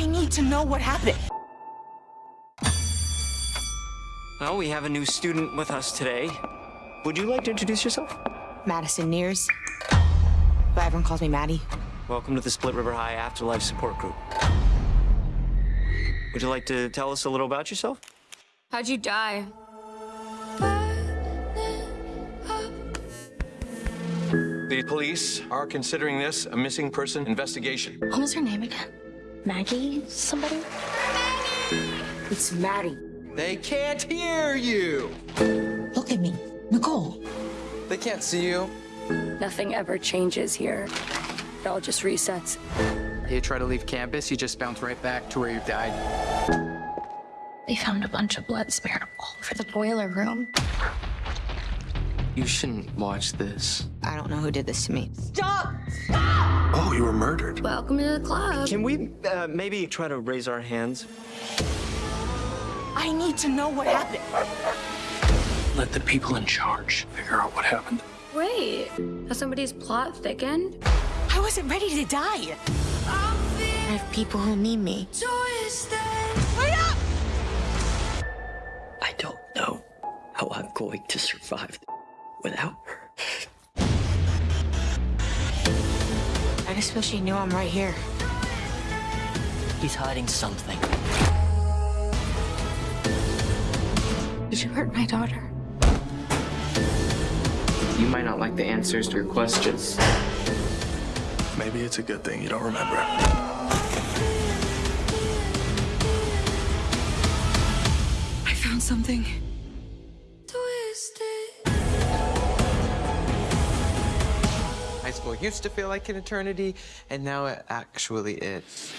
I need to know what happened. Well, we have a new student with us today. Would you like to introduce yourself? Madison Nears. But everyone calls me Maddie. Welcome to the Split River High Afterlife Support Group. Would you like to tell us a little about yourself? How'd you die? The police are considering this a missing person investigation. What was her name again? Maggie somebody? It's Maddie. They can't hear you. Look at me. Nicole. They can't see you. Nothing ever changes here. It all just resets. You try to leave campus, you just bounce right back to where you died. They found a bunch of blood smeared all over the boiler room. You shouldn't watch this. I don't know who did this to me. Stop! Stop! Oh, you were murdered. Welcome to the club. Can we uh, maybe try to raise our hands? I need to know what happened. Let the people in charge figure out what happened. Wait, has somebody's plot thickened? I wasn't ready to die. I have people who need me. Wait up! I don't know how I'm going to survive without her. I just wish he knew I'm right here. He's hiding something. Did you hurt my daughter? You might not like the answers to your questions. Maybe it's a good thing you don't remember. I found something. High school used to feel like an eternity, and now it actually is.